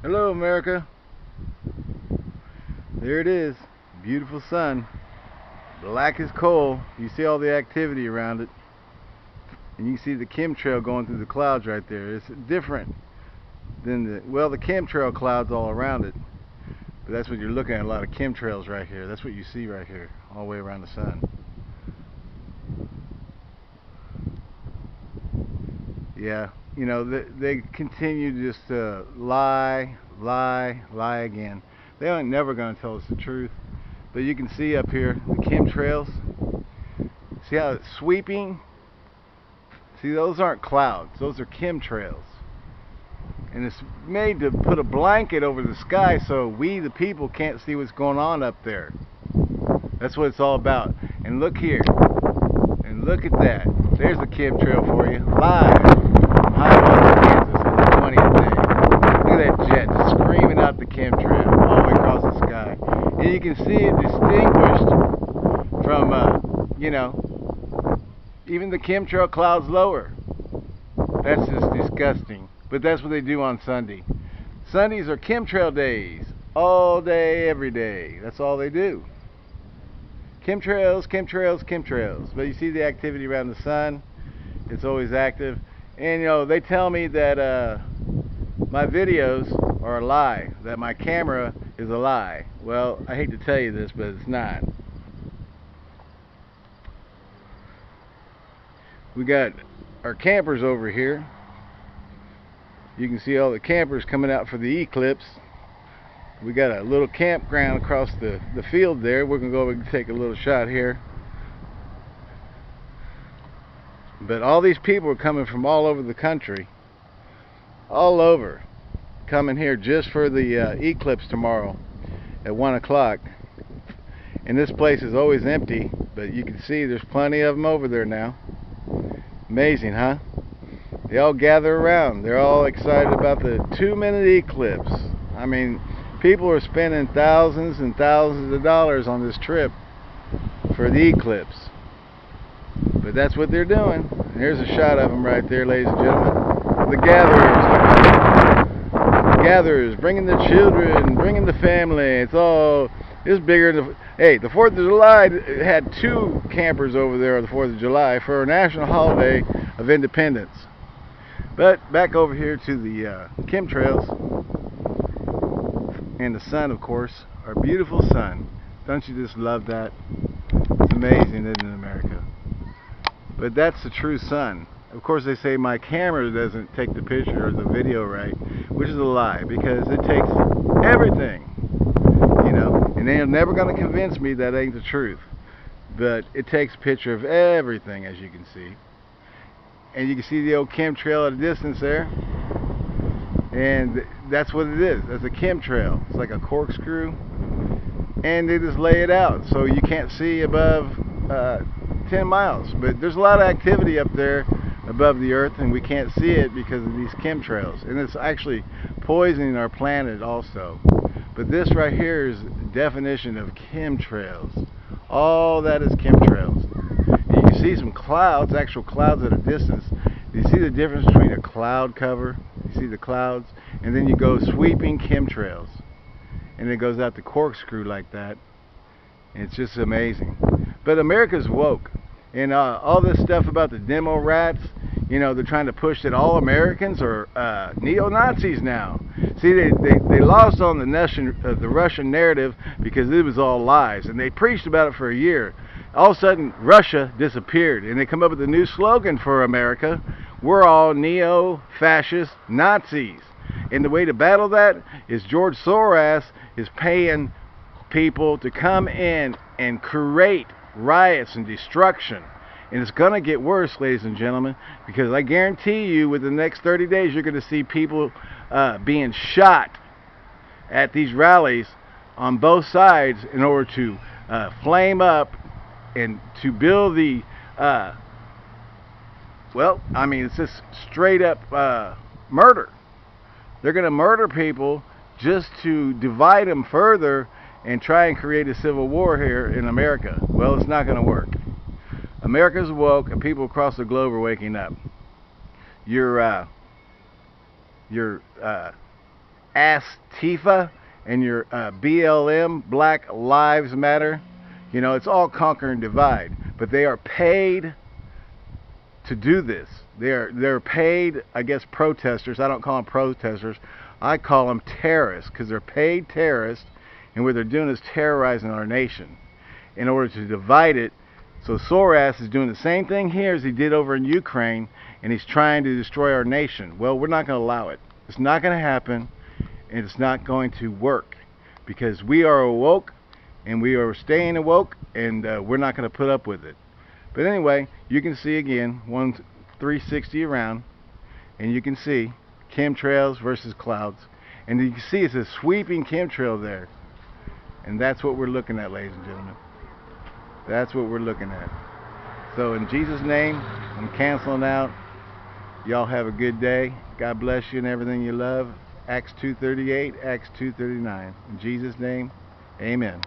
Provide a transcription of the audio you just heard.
Hello, America. There it is. Beautiful sun. Black as coal. You see all the activity around it. And you see the chemtrail going through the clouds right there. It's different than the, well, the chemtrail clouds all around it. But that's what you're looking at, a lot of chemtrails right here. That's what you see right here, all the way around the sun. Yeah, you know, they, they continue just to lie, lie, lie again. They ain't never going to tell us the truth. But you can see up here the chemtrails. See how it's sweeping? See, those aren't clouds. Those are chemtrails. And it's made to put a blanket over the sky so we, the people, can't see what's going on up there. That's what it's all about. And look here. And look at that. There's a chemtrail for you. Live. Hiawatha, Kansas on the 20th day. Look at that jet just screaming out the chemtrail all the way across the sky. And you can see it distinguished from, uh, you know, even the chemtrail clouds lower. That's just disgusting. But that's what they do on Sunday. Sundays are chemtrail days. All day, every day. That's all they do. Chemtrails, chemtrails, chemtrails. But you see the activity around the sun. It's always active. And you know, they tell me that uh, my videos are a lie, that my camera is a lie. Well, I hate to tell you this, but it's not. We got our campers over here. You can see all the campers coming out for the eclipse. We got a little campground across the, the field there. We're to go over and take a little shot here. But all these people are coming from all over the country. All over. Coming here just for the uh, eclipse tomorrow at 1 o'clock. And this place is always empty. But you can see there's plenty of them over there now. Amazing, huh? They all gather around. They're all excited about the two minute eclipse. I mean, people are spending thousands and thousands of dollars on this trip for the eclipse. But that's what they're doing. Here's a shot of them right there, ladies and gentlemen. The gatherers. The gatherers, bringing the children, bringing the family. It's all, it's bigger than, hey, the 4th of July had two campers over there on the 4th of July for a national holiday of independence. But back over here to the uh, chemtrails and the sun, of course, our beautiful sun. Don't you just love that? It's amazing, isn't it, America? But that's the true sun. Of course, they say my camera doesn't take the picture or the video right, which is a lie because it takes everything, they're never going to convince me that ain't the truth. But it takes a picture of everything, as you can see. And you can see the old chemtrail at a distance there. And that's what it is. It's a chemtrail. It's like a corkscrew. And they just lay it out so you can't see above uh, 10 miles. But there's a lot of activity up there above the earth and we can't see it because of these chemtrails. And it's actually poisoning our planet also but this right here is definition of chemtrails. All that is chemtrails. You can see some clouds actual clouds at a distance. You see the difference between a cloud cover you see the clouds and then you go sweeping chemtrails. And it goes out the corkscrew like that. It's just amazing. But America's woke. And uh, all this stuff about the demo rats you know they're trying to push that all Americans are uh, neo-Nazis now see they, they, they lost on the, Russian, uh, the Russian narrative because it was all lies and they preached about it for a year all of a sudden Russia disappeared and they come up with a new slogan for America we're all neo-fascist Nazis. And the way to battle that is George Soros is paying people to come in and create riots and destruction. And it's going to get worse, ladies and gentlemen, because I guarantee you within the next 30 days you're going to see people uh, being shot at these rallies on both sides in order to uh, flame up and to build the uh, well, I mean, it's just straight up uh, murder. They're going to murder people just to divide them further and try and create a civil war here in America. Well, it's not going to work. America's woke, and people across the globe are waking up. Your uh, your uh, Antifa and your uh, BLM, Black Lives Matter. You know, it's all conquer and divide. But they are paid to do this. They're they're paid, I guess, protesters. I don't call them protesters. I call them terrorists because they're paid terrorists, and what they're doing is terrorizing our nation in order to divide it. So Soros is doing the same thing here as he did over in Ukraine, and he's trying to destroy our nation. Well, we're not going to allow it. It's not going to happen, and it's not going to work because we are awoke, and we are staying awoke, and uh, we're not going to put up with it. But anyway, you can see again, one 360 around, and you can see chemtrails versus clouds. And you can see it's a sweeping chemtrail there. And that's what we're looking at, ladies and gentlemen. That's what we're looking at. So in Jesus' name, I'm canceling out. Y'all have a good day. God bless you and everything you love. Acts 2.38, Acts 2.39. In Jesus' name, amen.